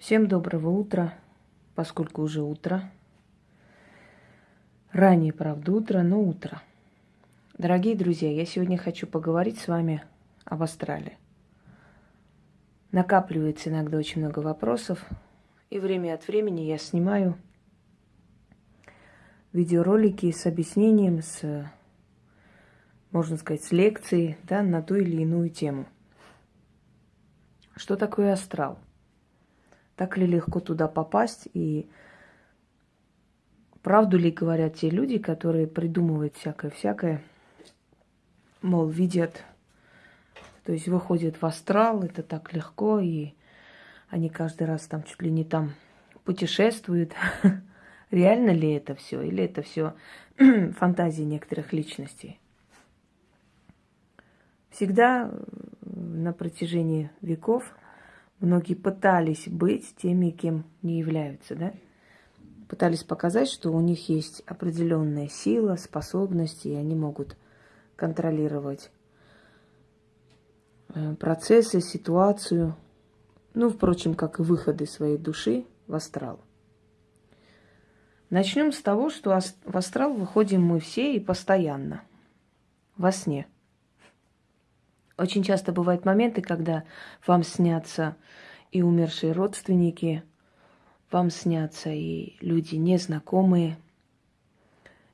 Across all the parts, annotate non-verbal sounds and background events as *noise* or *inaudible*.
Всем доброго утра, поскольку уже утро. Ранее, правда, утро, но утро. Дорогие друзья, я сегодня хочу поговорить с вами об астрале. Накапливается иногда очень много вопросов, и время от времени я снимаю видеоролики с объяснением, с, можно сказать, с лекцией да, на ту или иную тему. Что такое астрал? Так ли легко туда попасть? И правду ли говорят те люди, которые придумывают всякое-всякое, мол, видят, то есть выходят в астрал, это так легко, и они каждый раз там чуть ли не там путешествуют. *laughs* Реально ли это все? Или это все *clears throat* фантазии некоторых личностей? Всегда на протяжении веков Многие пытались быть теми, кем не являются, да? Пытались показать, что у них есть определенная сила, способности, и они могут контролировать э, процессы, ситуацию, ну, впрочем, как и выходы своей души в астрал. Начнем с того, что в астрал выходим мы все и постоянно, во сне – очень часто бывают моменты, когда вам снятся и умершие родственники, вам снятся и люди незнакомые,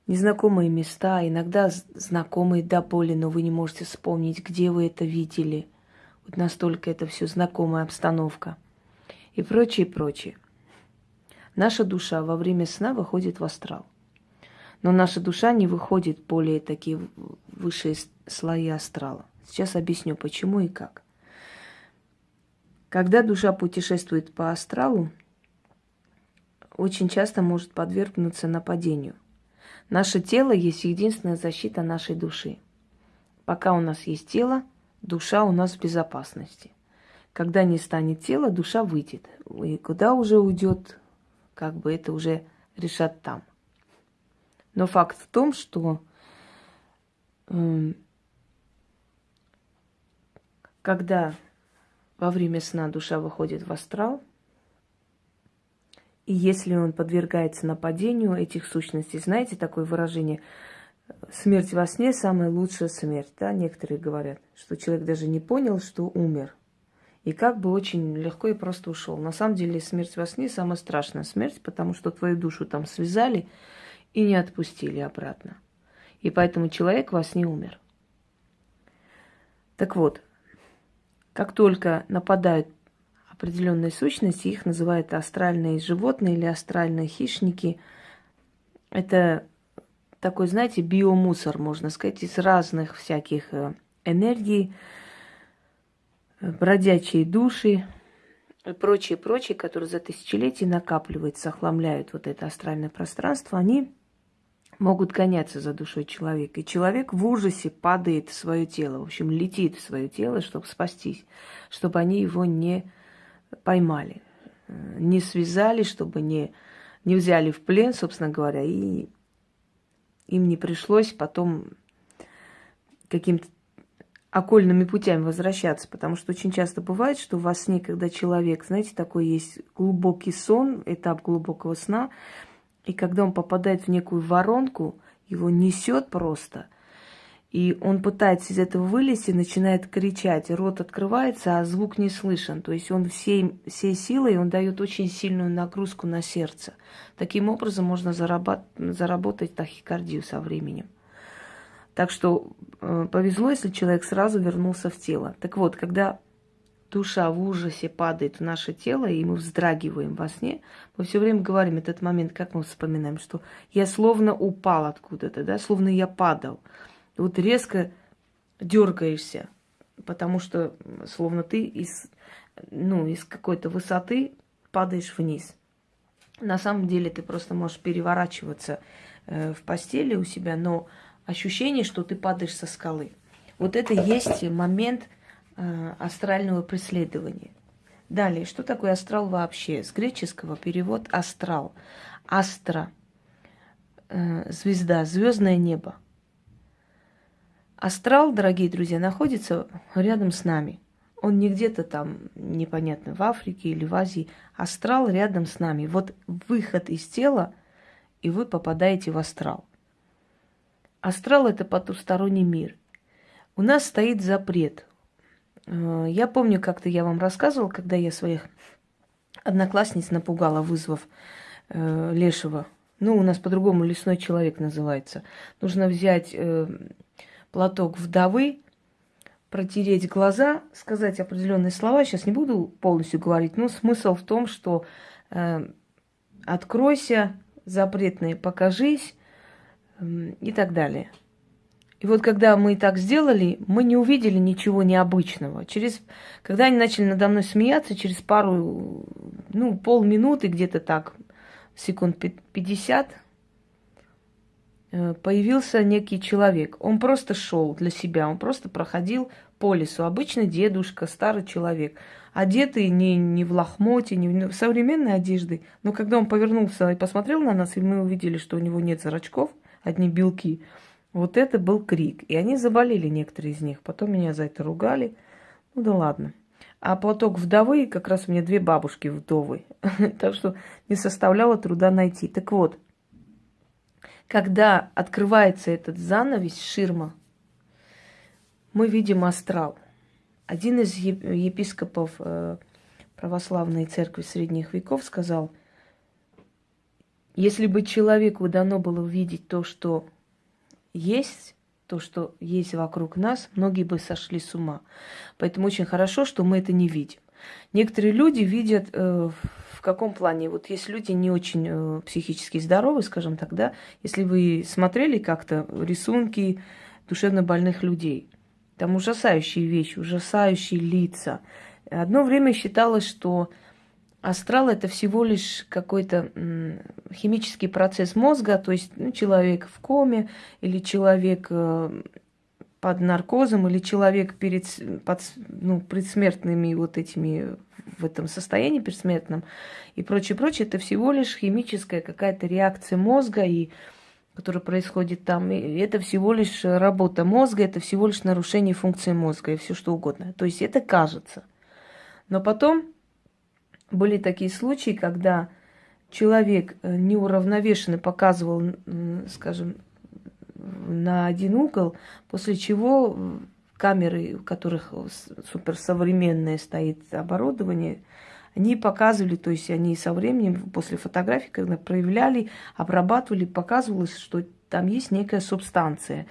незнакомые места, иногда знакомые до боли, но вы не можете вспомнить, где вы это видели. Вот настолько это все знакомая обстановка. И прочее, прочее. Наша душа во время сна выходит в астрал. Но наша душа не выходит более такие высшие слои астрала. Сейчас объясню, почему и как. Когда душа путешествует по астралу, очень часто может подвергнуться нападению. Наше тело есть единственная защита нашей души. Пока у нас есть тело, душа у нас в безопасности. Когда не станет тела, душа выйдет. И куда уже уйдет, как бы это уже решат там. Но факт в том, что э, когда во время сна душа выходит в астрал, и если он подвергается нападению этих сущностей, знаете такое выражение, смерть во сне самая лучшая смерть, да, некоторые говорят, что человек даже не понял, что умер. И как бы очень легко и просто ушел. На самом деле смерть во сне самая страшная смерть, потому что твою душу там связали и не отпустили обратно. И поэтому человек во сне умер. Так вот, как только нападают определенные сущности, их называют астральные животные или астральные хищники. Это такой, знаете, биомусор, можно сказать, из разных всяких э, энергий, э, бродячие души и прочие, прочие, которые за тысячелетия накапливаются, охламляют вот это астральное пространство, они могут гоняться за душой человека. И человек в ужасе падает в свое тело, в общем, летит в свое тело, чтобы спастись, чтобы они его не поймали, не связали, чтобы не, не взяли в плен, собственно говоря, и им не пришлось потом каким-то окольными путями возвращаться, потому что очень часто бывает, что во сне, когда человек, знаете, такой есть глубокий сон, этап глубокого сна, и когда он попадает в некую воронку, его несет просто. И он пытается из этого вылезти, начинает кричать, рот открывается, а звук не слышен. То есть он всей, всей силой, он дает очень сильную нагрузку на сердце. Таким образом можно заработ, заработать тахикардию со временем. Так что э, повезло, если человек сразу вернулся в тело. Так вот, когда душа в ужасе падает в наше тело, и мы вздрагиваем во сне, мы все время говорим этот момент, как мы вспоминаем, что я словно упал откуда-то, да, словно я падал. вот резко дергаешься, потому что словно ты из, ну, из какой-то высоты падаешь вниз. На самом деле ты просто можешь переворачиваться э, в постели у себя, но ощущение, что ты падаешь со скалы. Вот это есть момент астрального преследования. Далее, что такое астрал вообще? С греческого перевод астрал. Астра, э, звезда, звездное небо. Астрал, дорогие друзья, находится рядом с нами. Он не где-то там, непонятно, в Африке или в Азии. Астрал рядом с нами. Вот выход из тела, и вы попадаете в астрал. Астрал – это потусторонний мир. У нас стоит запрет. Э, я помню, как-то я вам рассказывала, когда я своих одноклассниц напугала, вызвав э, Лешего. Ну, у нас по-другому лесной человек называется. Нужно взять э, платок вдовы, протереть глаза, сказать определенные слова. Сейчас не буду полностью говорить, но смысл в том, что э, откройся, запретные покажись э, и так далее. И вот когда мы так сделали, мы не увидели ничего необычного. Через, когда они начали надо мной смеяться, через пару, ну, полминуты где-то так, секунд 50, э, появился некий человек. Он просто шел для себя, он просто проходил по лесу. Обычный дедушка, старый человек. Одетый не, не в лохмоте, не в современной одежды. Но когда он повернулся и посмотрел на нас, и мы увидели, что у него нет зрачков, одни белки, вот это был крик. И они заболели, некоторые из них. Потом меня за это ругали. Ну да ладно. А платок вдовы, как раз у меня две бабушки вдовы. *laughs* так что не составляло труда найти. Так вот, когда открывается этот занавес, ширма, мы видим астрал. Один из епископов э, православной церкви средних веков сказал, если бы человеку дано было увидеть то, что есть, то, что есть вокруг нас, многие бы сошли с ума. Поэтому очень хорошо, что мы это не видим. Некоторые люди видят э, в каком плане, вот есть люди не очень э, психически здоровы, скажем так, да, если вы смотрели как-то рисунки душевно больных людей, там ужасающие вещи, ужасающие лица. Одно время считалось, что астрал это всего лишь какой-то химический процесс мозга, то есть ну, человек в коме или человек э, под наркозом или человек перед под, ну, предсмертными вот этими в этом состоянии предсмертном и прочее, прочее, это всего лишь химическая какая-то реакция мозга и которое происходит там, и это всего лишь работа мозга, это всего лишь нарушение функции мозга и все что угодно. То есть это кажется. Но потом были такие случаи, когда человек э, неуравновешенно показывал, скажем, на один угол, после чего камеры, у которых суперсовременное стоит оборудование, они показывали, то есть они со временем, после фотографий, когда проявляли, обрабатывали, показывалось, что там есть некая субстанция.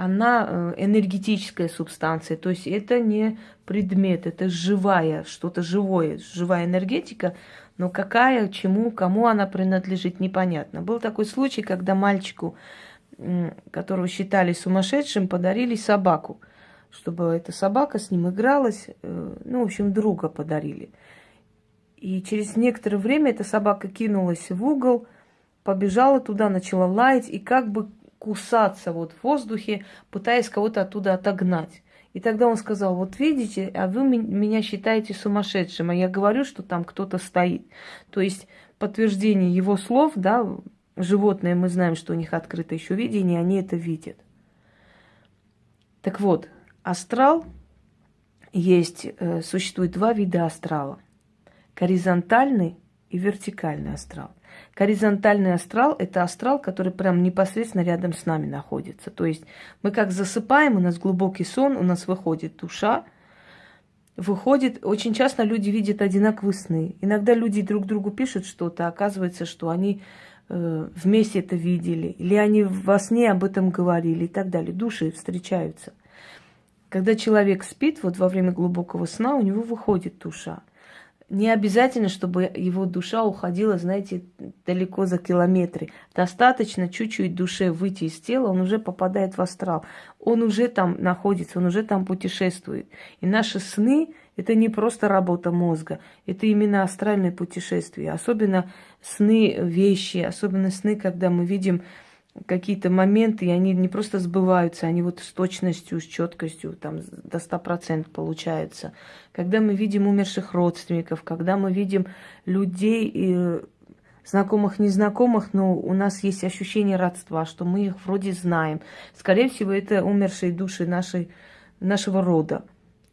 Она э, энергетическая субстанция, то есть это не предмет, это живая, что-то живое, живая энергетика, но какая, чему, кому она принадлежит, непонятно. Был такой случай, когда мальчику, которого считали сумасшедшим, подарили собаку, чтобы эта собака с ним игралась, э, ну, в общем, друга подарили. И через некоторое время эта собака кинулась в угол, побежала туда, начала лаять и как бы кусаться вот в воздухе, пытаясь кого-то оттуда отогнать. И тогда он сказал, вот видите, а вы меня считаете сумасшедшим, а я говорю, что там кто-то стоит. То есть подтверждение его слов, да, животные, мы знаем, что у них открыто еще видение, они это видят. Так вот, астрал есть, э, существует два вида астрала – горизонтальный и вертикальный астрал. Горизонтальный астрал – это астрал, который прям непосредственно рядом с нами находится. То есть мы как засыпаем, у нас глубокий сон, у нас выходит душа, выходит, очень часто люди видят одинаковые сны. Иногда люди друг другу пишут что-то, оказывается, что они э, вместе это видели, или они во сне об этом говорили и так далее. Души встречаются. Когда человек спит, вот во время глубокого сна у него выходит душа не обязательно, чтобы его душа уходила, знаете, далеко за километры. Достаточно чуть-чуть душе выйти из тела, он уже попадает в астрал. Он уже там находится, он уже там путешествует. И наши сны – это не просто работа мозга, это именно астральное путешествие. Особенно сны вещи, особенно сны, когда мы видим какие-то моменты, и они не просто сбываются, они вот с точностью, с четкостью, там до 100% получаются. Когда мы видим умерших родственников, когда мы видим людей, и знакомых, незнакомых, но у нас есть ощущение родства, что мы их вроде знаем. Скорее всего, это умершие души нашей, нашего рода.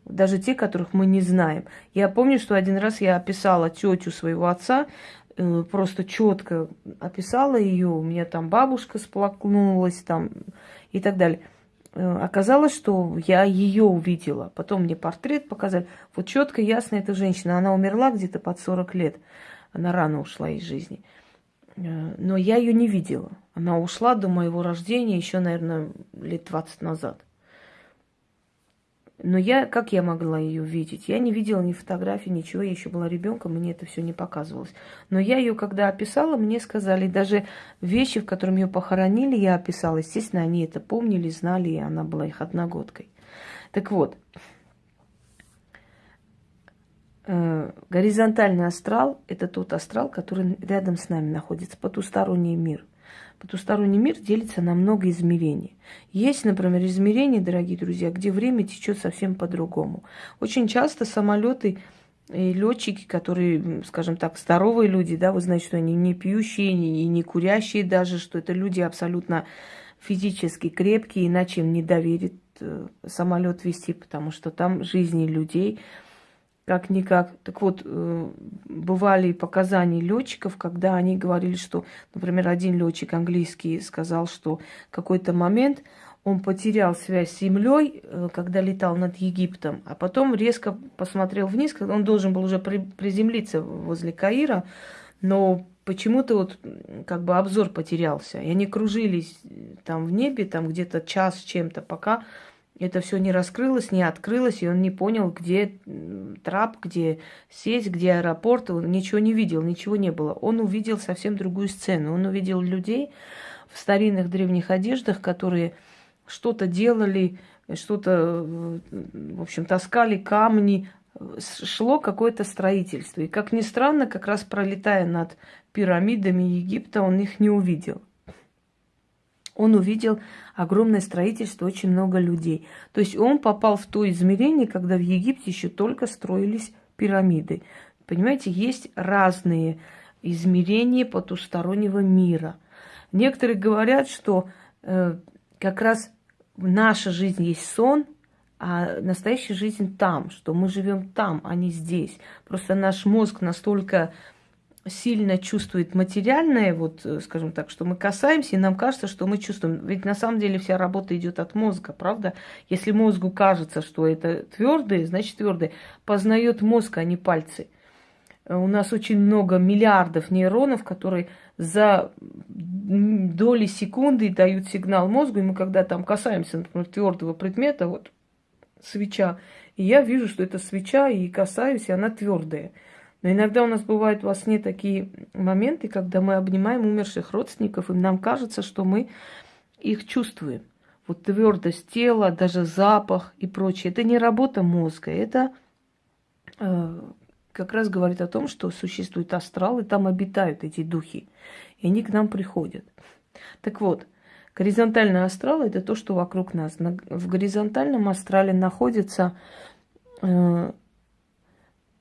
даже те, которых мы не знаем. Я помню, что один раз я описала тетю своего отца, э, просто четко описала ее, у меня там бабушка сплакнулась там и так далее. Э, оказалось, что я ее увидела. Потом мне портрет показали. Вот четко, ясно, эта женщина. Она умерла где-то под 40 лет. Она рано ушла из жизни. Э, но я ее не видела. Она ушла до моего рождения еще, наверное, лет 20 назад. Но я, как я могла ее видеть? Я не видела ни фотографий, ничего, я еще была ребенком, мне это все не показывалось. Но я ее, когда описала, мне сказали, даже вещи, в которых ее похоронили, я описала. Естественно, они это помнили, знали, и она была их одногодкой. Так вот, э, горизонтальный астрал – это тот астрал, который рядом с нами находится, потусторонний мир – Потусторонний мир делится на много измерений. Есть, например, измерения, дорогие друзья, где время течет совсем по-другому. Очень часто самолеты и летчики, которые, скажем так, здоровые люди, да, вы знаете, что они не пьющие и не курящие даже, что это люди абсолютно физически крепкие, иначе им не доверит э, самолет вести, потому что там жизни людей – как-никак. Так вот, э, бывали показания летчиков, когда они говорили, что, например, один летчик английский сказал, что какой-то момент он потерял связь с землей, э, когда летал над Египтом, а потом резко посмотрел вниз, когда он должен был уже приземлиться возле Каира, но почему-то вот как бы обзор потерялся. И они кружились там в небе, там где-то час чем-то, пока это все не раскрылось, не открылось, и он не понял, где трап, где сеть, где аэропорт, он ничего не видел, ничего не было. Он увидел совсем другую сцену. Он увидел людей в старинных древних одеждах, которые что-то делали, что-то, в общем, таскали камни, шло какое-то строительство. И, как ни странно, как раз пролетая над пирамидами Египта, он их не увидел он увидел огромное строительство, очень много людей. То есть он попал в то измерение, когда в Египте еще только строились пирамиды. Понимаете, есть разные измерения потустороннего мира. Некоторые говорят, что э, как раз наша жизнь есть сон, а настоящая жизнь там, что мы живем там, а не здесь. Просто наш мозг настолько сильно чувствует материальное, вот, э, скажем так, что мы касаемся, и нам кажется, что мы чувствуем. Ведь на самом деле вся работа идет от мозга, правда? Если мозгу кажется, что это твердое, значит твердое. Познает мозг, а не пальцы. Э, у нас очень много миллиардов нейронов, которые за доли секунды дают сигнал мозгу, и мы когда там касаемся, например, твердого предмета, вот свеча, и я вижу, что это свеча, и касаюсь, и она твердая. Но иногда у нас бывают во сне такие моменты, когда мы обнимаем умерших родственников, и нам кажется, что мы их чувствуем. Вот твердость тела, даже запах и прочее. Это не работа мозга, это э, как раз говорит о том, что существует астрал, и там обитают эти духи. И они к нам приходят. Так вот, горизонтальный астрал – это то, что вокруг нас. В горизонтальном астрале находится э,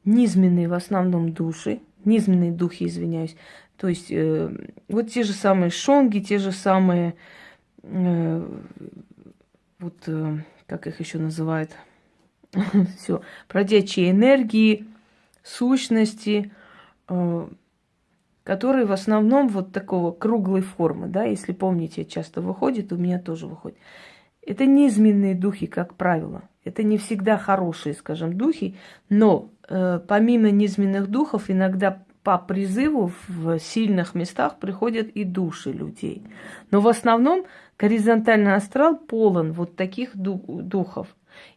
низменные в основном души, низменные духи, извиняюсь. То есть э, вот те же самые шонги, те же самые, э, вот э, как их еще называют, *laughs* все, бродячие энергии, сущности, э, которые в основном вот такого круглой формы, да, если помните, часто выходит, у меня тоже выходит. Это низменные духи, как правило. Это не всегда хорошие, скажем, духи, но помимо низменных духов иногда по призыву в сильных местах приходят и души людей. Но в основном горизонтальный астрал полон вот таких духов.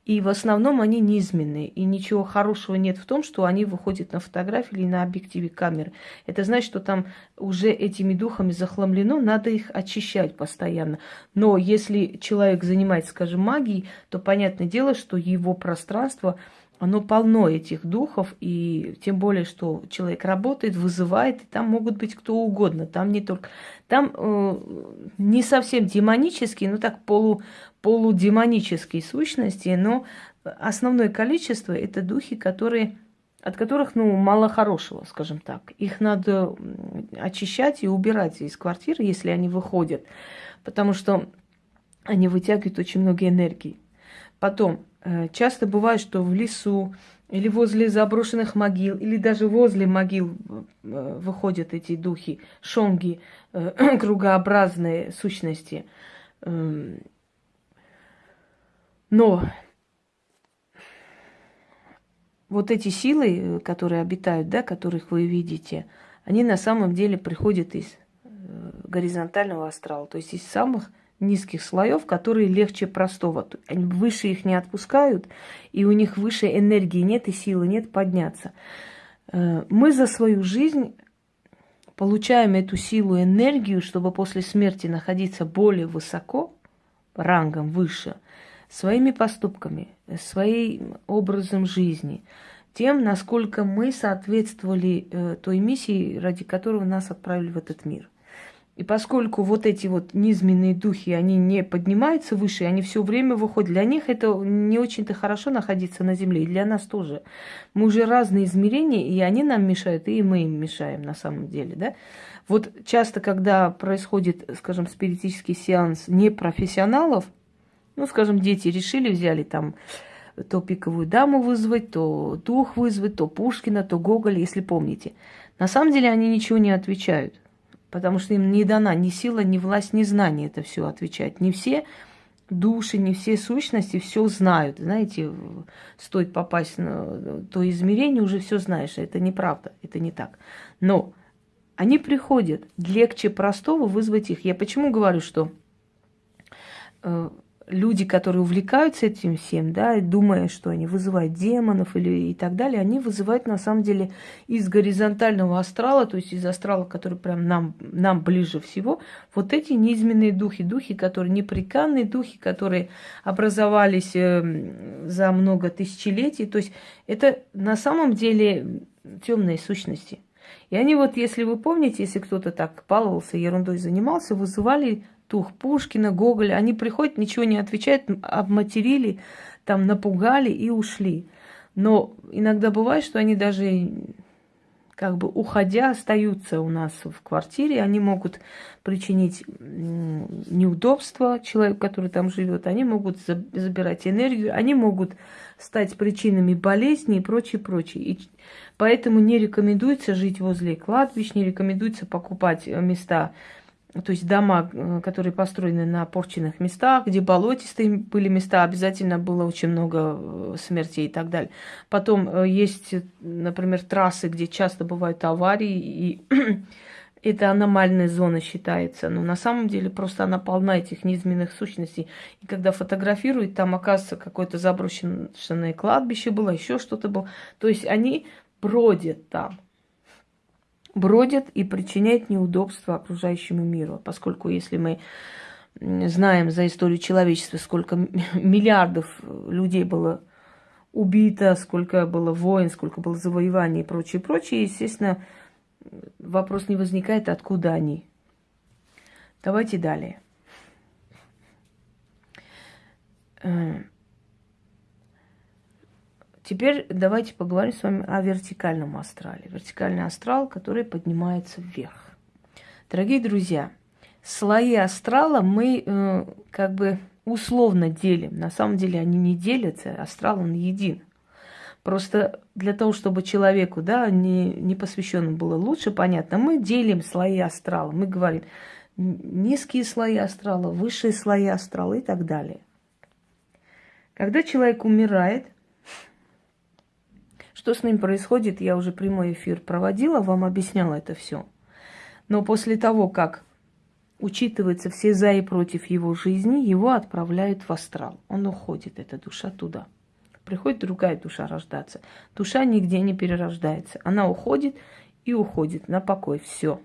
И в основном они низменные. И ничего хорошего нет в том, что они выходят на фотографии или на объективе камеры. Это значит, что там уже этими духами захламлено, надо их очищать постоянно. Но если человек занимается, скажем, магией, то понятное дело, что его пространство оно полно этих духов, и тем более, что человек работает, вызывает, и там могут быть кто угодно, там не только... Там э, не совсем демонические, но так полу, полудемонические сущности, но основное количество это духи, которые, от которых ну, мало хорошего, скажем так. Их надо очищать и убирать из квартиры, если они выходят, потому что они вытягивают очень много энергии. Потом, часто бывает, что в лесу или возле заброшенных могил, или даже возле могил э, выходят эти духи, шонги, э, *clears throat* кругообразные сущности. Эм, но вот эти силы, которые обитают, да, которых вы видите, они на самом деле приходят из горизонтального астрала, то есть из самых низких слоев, которые легче простого. Они выше их не отпускают, и у них выше энергии нет и силы нет подняться. Э, мы за свою жизнь получаем эту силу, энергию, чтобы после смерти находиться более высоко, рангом выше, своими поступками, своим образом жизни, тем, насколько мы соответствовали э, той миссии, ради которой нас отправили в этот мир – и поскольку вот эти вот низменные духи, они не поднимаются выше, они все время выходят. Для них это не очень-то хорошо находиться на Земле, и для нас тоже. Мы уже разные измерения, и они нам мешают, и мы им мешаем на самом деле, да. Вот часто, когда происходит, скажем, спиритический сеанс непрофессионалов, ну, скажем, дети решили, взяли там то пиковую даму вызвать, то дух вызвать, то Пушкина, то Гоголя, если помните. На самом деле они ничего не отвечают потому что им не дана ни сила, ни власть, ни знание это все отвечать. Не все души, не все сущности все знают. Знаете, стоит попасть на то измерение, уже все знаешь. Это неправда, это не так. Но они приходят. Легче простого вызвать их. Я почему говорю, что э, люди, которые увлекаются этим всем, да, думая, что они вызывают демонов или и так далее, они вызывают на самом деле из горизонтального астрала, то есть из астрала, который прям нам, нам ближе всего, вот эти низменные духи, духи, которые неприканные духи, которые образовались э, за много тысячелетий, то есть это на самом деле темные сущности. И они вот, если вы помните, если кто-то так баловался, ерундой занимался, вызывали Тух Пушкина, Гоголя, они приходят, ничего не отвечают, обматерили, там напугали и ушли. Но иногда бывает, что они даже как бы уходя остаются у нас в квартире, они могут причинить неудобства человеку, который там живет, они могут забирать энергию, они могут стать причинами болезни и прочее, прочее. И поэтому не рекомендуется жить возле кладбищ, не рекомендуется покупать места то есть дома, э, которые построены на порченных местах, где болотистые были места, обязательно было очень много э, смертей и так далее. Потом э, есть, например, трассы, где часто бывают аварии, и *clears throat* это аномальная зона считается. Но на самом деле просто она полна этих низменных сущностей. И когда фотографируют, там оказывается какое-то заброшенное кладбище было, еще что-то было. То есть они бродят там бродят и причиняют неудобства окружающему миру. Поскольку если мы знаем за историю человечества, сколько *laughs* миллиардов людей было убито, сколько было войн, сколько было завоеваний и прочее, прочее, естественно, вопрос не возникает, откуда они. Давайте далее. Теперь давайте поговорим с вами о вертикальном астрале. Вертикальный астрал, который поднимается вверх. Дорогие друзья, слои астрала мы э, как бы условно делим. На самом деле они не делятся, астрал он един. Просто для того, чтобы человеку, да, не, не посвященным было лучше понятно, мы делим слои астрала. Мы говорим низкие слои астрала, высшие слои астрала и так далее. Когда человек умирает – что с ним происходит, я уже прямой эфир проводила, вам объясняла это все. Но после того, как учитываются все за и против его жизни, его отправляют в астрал. Он уходит, эта душа туда. Приходит другая душа рождаться. Душа нигде не перерождается. Она уходит и уходит на покой. Все.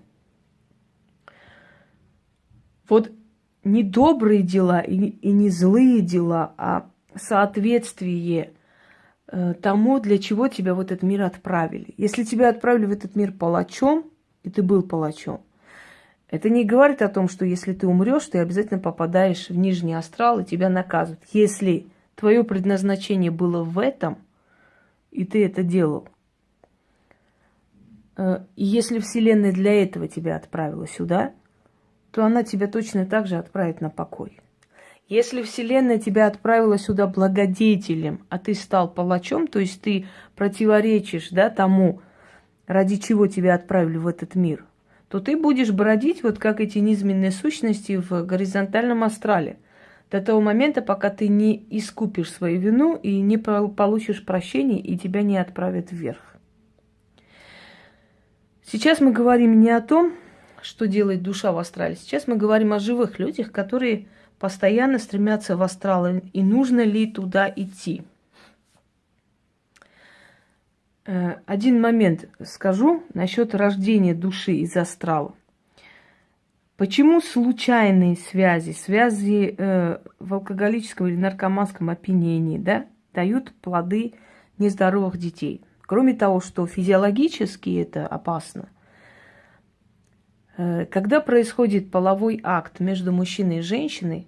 Вот не добрые дела и, не злые дела, а соответствие тому, для чего тебя в этот мир отправили. Если тебя отправили в этот мир палачом, и ты был палачом, это не говорит о том, что если ты умрешь, ты обязательно попадаешь в нижний астрал и тебя наказывают. Если твое предназначение было в этом, и ты это делал, э, и если Вселенная для этого тебя отправила сюда, то она тебя точно так же отправит на покой. Если Вселенная тебя отправила сюда благодетелем, а ты стал палачом, то есть ты противоречишь да, тому, ради чего тебя отправили в этот мир, то ты будешь бродить, вот как эти низменные сущности в горизонтальном астрале. До того момента, пока ты не искупишь свою вину и не получишь прощения, и тебя не отправят вверх. Сейчас мы говорим не о том, что делает душа в астрале. Сейчас мы говорим о живых людях, которые постоянно стремятся в астрал, и нужно ли туда идти. Э, один момент скажу насчет рождения души из астрала. Почему случайные связи, связи э, в алкоголическом или наркоманском опьянении, да, дают плоды нездоровых детей? Кроме того, что физиологически это опасно, когда происходит половой акт между мужчиной и женщиной,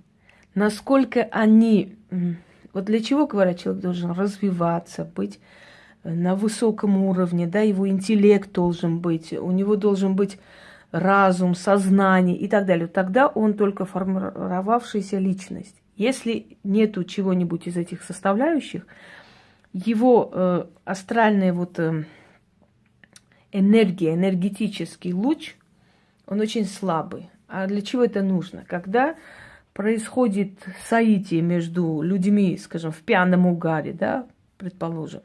насколько они... Вот для чего, говорят, человек должен развиваться, быть э, на высоком уровне, да, его интеллект должен быть, у него должен быть разум, сознание и так далее. Тогда он только формировавшаяся личность. Если нету чего-нибудь из этих составляющих, его э, астральная вот э, энергия, энергетический луч, он очень слабый. А для чего это нужно? Когда происходит соитие между людьми, скажем, в пьяном угаре, да, предположим,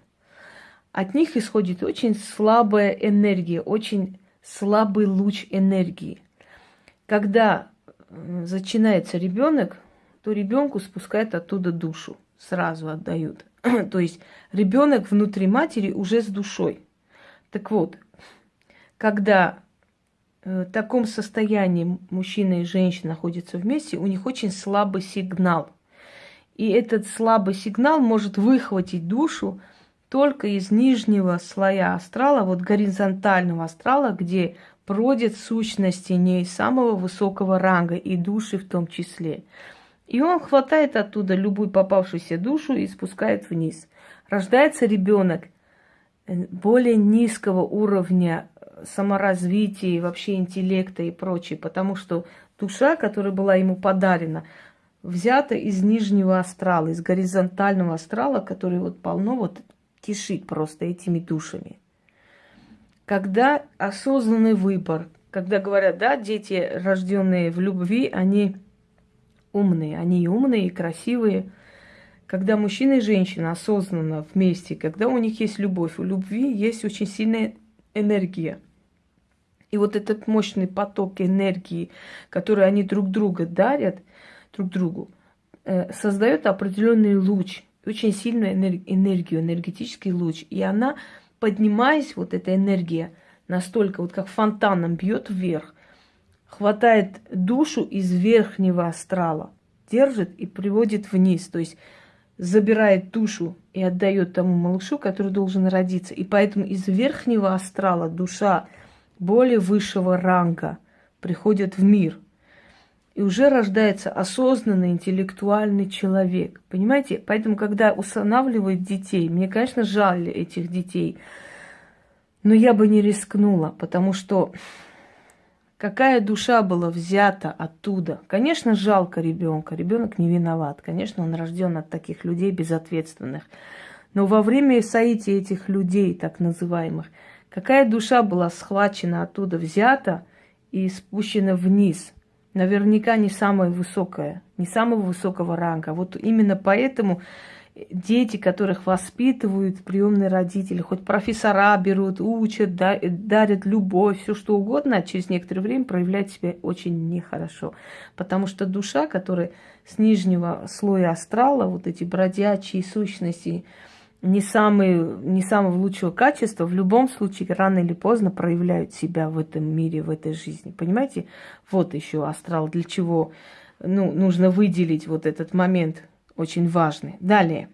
от них исходит очень слабая энергия, очень слабый луч энергии. Когда зачинается ребенок, то ребенку спускают оттуда душу, сразу отдают. *clears throat* то есть ребенок внутри матери уже с душой. Так вот, когда в таком состоянии мужчина и женщина находятся вместе, у них очень слабый сигнал. И этот слабый сигнал может выхватить душу только из нижнего слоя астрала, вот горизонтального астрала, где бродят сущности не самого высокого ранга, и души в том числе. И он хватает оттуда любую попавшуюся душу и спускает вниз. Рождается ребенок э, более низкого уровня саморазвития, вообще интеллекта и прочее, потому что душа, которая была ему подарена, взята из нижнего астрала, из горизонтального астрала, который вот полно вот кишит просто этими душами. Когда осознанный выбор, когда говорят, да, дети, рожденные в любви, они умные, они и умные, и красивые. Когда мужчина и женщина осознанно вместе, когда у них есть любовь, у любви есть очень сильная энергия – и вот этот мощный поток энергии, который они друг друга дарят, друг другу, э, создает определенный луч, очень сильную энергию, энергетический луч. И она, поднимаясь, вот эта энергия, настолько вот как фонтаном бьет вверх, хватает душу из верхнего астрала, держит и приводит вниз. То есть забирает душу и отдает тому малышу, который должен родиться. И поэтому из верхнего астрала душа более высшего ранга приходят в мир. И уже рождается осознанный интеллектуальный человек. Понимаете? Поэтому, когда устанавливают детей, мне, конечно, жаль этих детей, но я бы не рискнула, потому что какая душа была взята оттуда. Конечно, жалко ребенка. Ребенок не виноват. Конечно, он рожден от таких людей безответственных. Но во время соития этих людей, так называемых, Какая душа была схвачена оттуда, взята и спущена вниз? Наверняка не самая высокая, не самого высокого ранга. Вот именно поэтому дети, которых воспитывают приемные родители, хоть профессора берут, учат, дарят любовь, все что угодно, а через некоторое время проявляет себя очень нехорошо. Потому что душа, которая с нижнего слоя астрала, вот эти бродячие сущности, не, самые, не самого лучшего качества, в любом случае рано или поздно проявляют себя в этом мире, в этой жизни. Понимаете? Вот еще астрал, для чего ну, нужно выделить вот этот момент очень важный. Далее.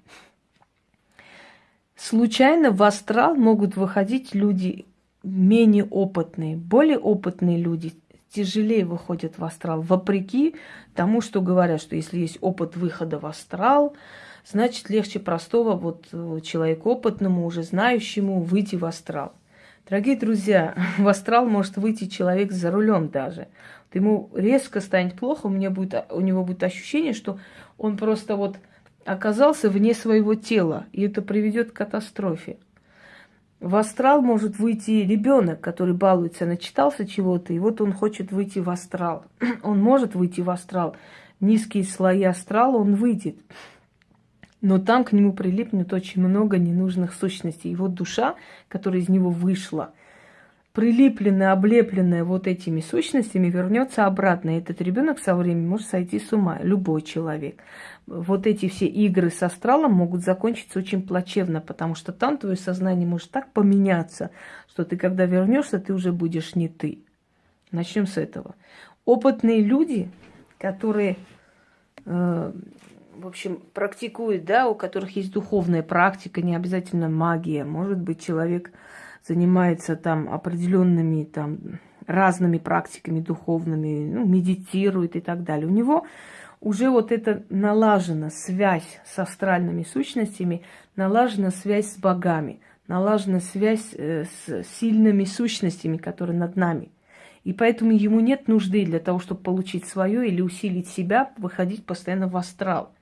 Случайно в астрал могут выходить люди менее опытные. Более опытные люди тяжелее выходят в астрал, вопреки тому, что говорят, что если есть опыт выхода в астрал, значит легче простого вот э, человеку опытному, уже знающему выйти в астрал. Дорогие друзья, *laughs* в астрал может выйти человек за рулем даже. Вот ему резко станет плохо, у, меня будет, у него будет ощущение, что Он просто вот оказался вне своего тела, и это приведет к катастрофе. В астрал может выйти ребенок, который балуется, начитался чего-то, и вот он хочет выйти в астрал. *clears throat* Он может выйти в астрал. Низкие слои астрала он выйдет. Но там к нему прилипнет очень много ненужных сущностей. Его душа, которая из него вышла, прилипленная, облепленная вот этими сущностями, вернется обратно. И этот ребенок со временем может сойти с ума, любой человек. Вот эти все игры с астралом могут закончиться очень плачевно, потому что там твое сознание может так поменяться, что ты, когда вернешься, ты уже будешь не ты. Начнем с этого. Опытные люди, которые, э, в общем, практикуют, да, у которых есть духовная практика, не обязательно магия, может быть, человек занимается там определенными там разными практиками духовными, ну, медитирует и так далее. У него уже вот это налажена связь с астральными сущностями, налажена связь с богами, налажена связь э, с сильными сущностями, которые над нами. И поэтому ему нет нужды для того, чтобы получить свое или усилить себя, выходить постоянно в астрал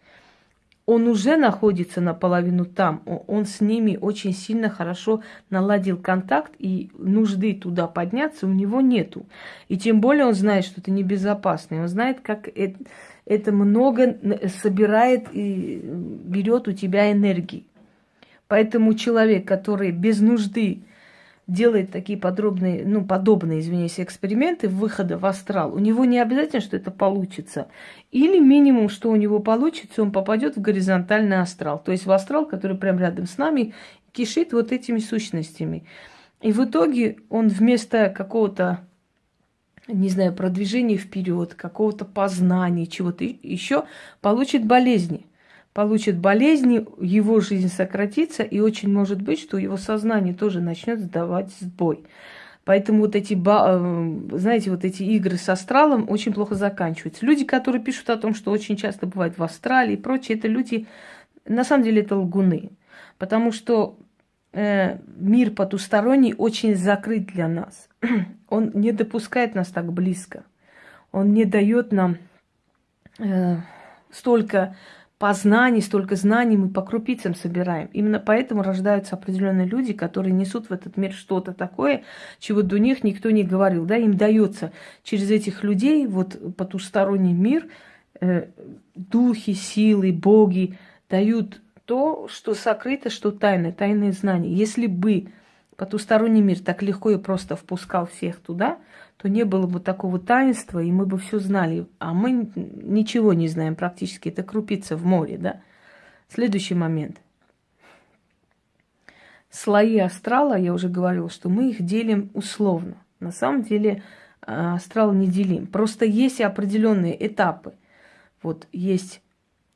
он уже находится наполовину там, он с ними очень сильно хорошо наладил контакт, и нужды туда подняться у него нету. И тем более он знает, что это небезопасно, он знает, как это, это много собирает и берет у тебя энергии. Поэтому человек, который без нужды делает такие подробные, ну, подобные, извиняюсь, эксперименты выхода в астрал, у него не обязательно, что это получится. Или минимум, что у него получится, он попадет в горизонтальный астрал. То есть в астрал, который прямо рядом с нами, кишит вот этими сущностями. И в итоге он вместо какого-то, не знаю, продвижения вперед, какого-то познания, чего-то еще, получит болезни получит болезни, его жизнь сократится, и очень может быть, что его сознание тоже начнет сдавать сбой. Поэтому вот эти, э, знаете, вот эти игры с астралом очень плохо заканчиваются. Люди, которые пишут о том, что очень часто бывает в астрале и прочее, это люди, на самом деле, это лгуны. Потому что э, мир потусторонний очень закрыт для нас. *clears throat* Он не допускает нас так близко. Он не дает нам э, столько познаний, столько знаний мы по крупицам собираем. Именно поэтому рождаются определенные люди, которые несут в этот мир что-то такое, чего до них никто не говорил. Да, им дается через этих людей, вот потусторонний мир, э, духи, силы, боги дают то, что сокрыто, что тайное, тайные знания. Если бы потусторонний мир так легко и просто впускал всех туда, то не было бы такого таинства, и мы бы все знали. А мы ничего не знаем практически. Это крупица в море, да? Следующий момент. Слои астрала, я уже говорила, что мы их делим условно. На самом деле а, астрал не делим. Просто есть определенные этапы. Вот есть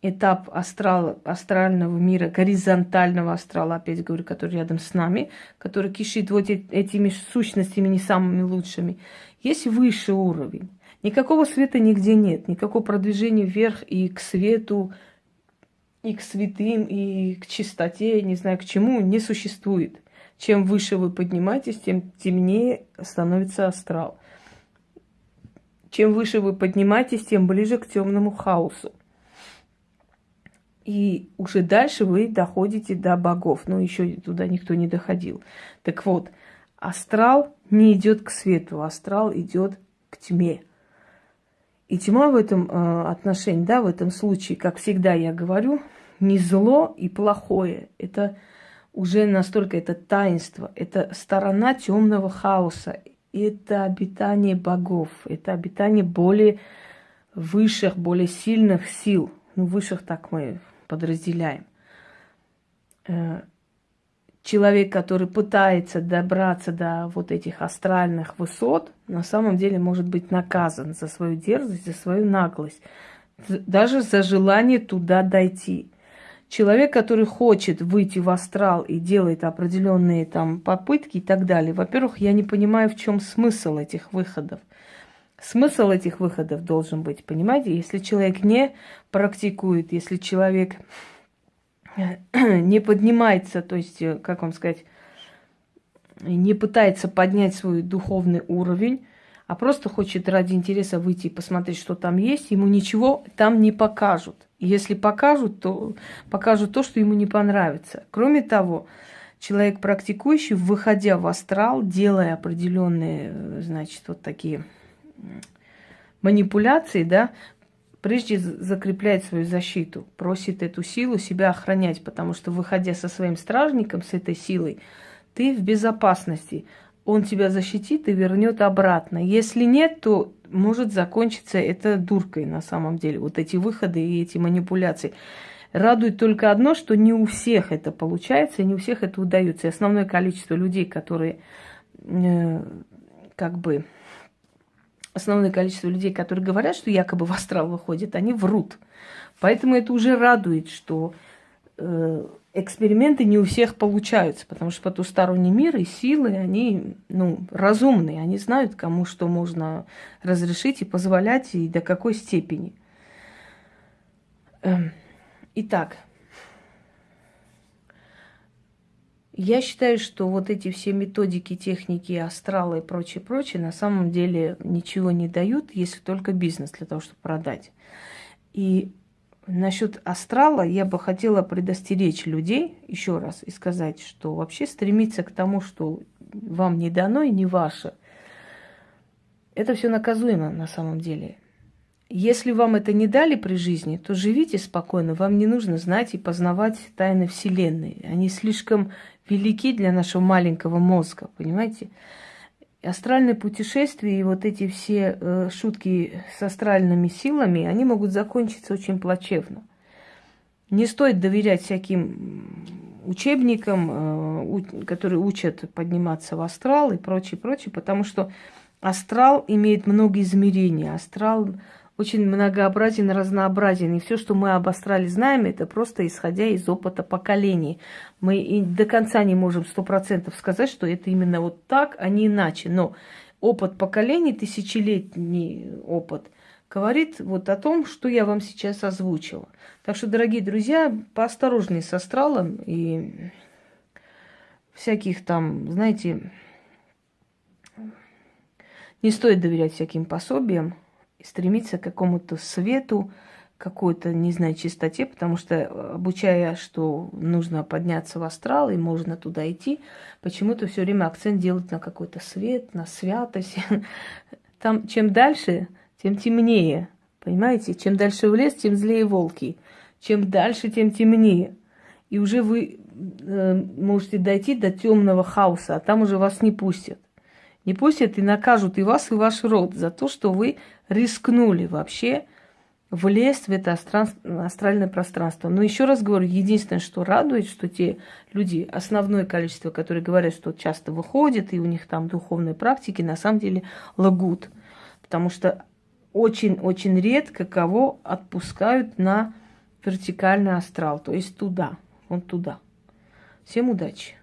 этап астрала, астрального мира, горизонтального астрала, опять говорю, который рядом с нами, который кишит вот этими сущностями не самыми лучшими. Есть высший уровень. Никакого света нигде нет, никакого продвижения вверх и к свету, и к святым, и к чистоте, не знаю к чему, не существует. Чем выше вы поднимаетесь, тем темнее становится астрал. Чем выше вы поднимаетесь, тем ближе к темному хаосу. И уже дальше вы доходите до богов. Но еще туда никто не доходил. Так вот, астрал не идет к свету, астрал идет к тьме. И тьма в этом э, отношении, да, в этом случае, как всегда я говорю, не зло и плохое. Это уже настолько это таинство, это сторона темного хаоса, это обитание богов, это обитание более высших, более сильных сил. Ну, высших так мы подразделяем. Э, человек, который пытается добраться до вот этих астральных высот, на самом деле может быть наказан за свою дерзость, за свою наглость, даже за желание туда дойти. Человек, который хочет выйти в астрал и делает определенные там попытки и так далее, во-первых, я не понимаю, в чем смысл этих выходов. Смысл этих выходов должен быть, понимаете? Если человек не практикует, если человек *clears throat* не поднимается, то есть, э, как вам сказать, не пытается поднять свой духовный уровень, а просто хочет ради интереса выйти и посмотреть, что там есть, ему ничего там не покажут. Если покажут, то покажут то, что ему не понравится. Кроме того, человек практикующий, выходя в астрал, делая определенные, значит, вот такие манипуляции, да, прежде закрепляет свою защиту, просит эту силу себя охранять, потому что, выходя со своим стражником, с этой силой, ты в безопасности он тебя защитит и вернет обратно. Если нет, то может закончиться это дуркой на самом деле. Вот эти выходы и эти манипуляции. Радует только одно, что не у всех это получается, не у всех это удается. И основное количество людей, которые э, как бы основное количество людей, которые говорят, что якобы в астрал выходит, они врут. Поэтому это уже радует, что э, эксперименты не у всех получаются, потому что потусторонний мир и силы, они ну, разумные, они знают, кому что можно разрешить и позволять, и до какой степени. Эм, итак, я считаю, что вот эти все методики, техники, астралы и прочее, прочее, на самом деле ничего не дают, если только бизнес для того, чтобы продать. И Насчет астрала я бы хотела предостеречь людей еще раз и сказать, что вообще стремиться к тому, что вам не дано и не ваше, это все наказуемо на самом деле. Если вам это не дали при жизни, то живите спокойно. Вам не нужно знать и познавать тайны Вселенной. Они слишком велики для нашего маленького мозга, понимаете? астральные путешествия и вот эти все э, шутки с астральными силами, они могут закончиться очень плачевно. Не стоит доверять всяким учебникам, э, которые учат подниматься в астрал и прочее, прочее, потому что астрал имеет много измерений. Астрал очень многообразен, разнообразен. И все, что мы об астрале знаем, это просто исходя из опыта поколений. Мы и до конца не можем сто процентов сказать, что это именно вот так, а не иначе. Но опыт поколений, тысячелетний опыт, говорит вот о том, что я вам сейчас озвучила. Так что, дорогие друзья, поосторожнее с астралом и всяких там, знаете, не стоит доверять всяким пособиям стремиться к какому-то свету, какой-то, не знаю, чистоте, потому что, э, обучая, что нужно подняться в астрал и можно туда идти, почему-то все время акцент делают на какой-то свет, на святость. *laughs* Там чем дальше, тем темнее. Понимаете? Чем дальше в лес, тем злее волки. Чем дальше, тем темнее. И уже вы э, можете дойти до темного хаоса, а там уже вас не пустят. Не пустят и накажут и вас, и ваш род за то, что вы рискнули вообще влезть в это астральное пространство. Но еще раз говорю, единственное, что радует, что те люди, основное количество, которые говорят, что часто выходят, и у них там духовные практики, на самом деле лгут. Потому что очень-очень редко кого отпускают на вертикальный астрал, то есть туда, вон туда. Всем удачи!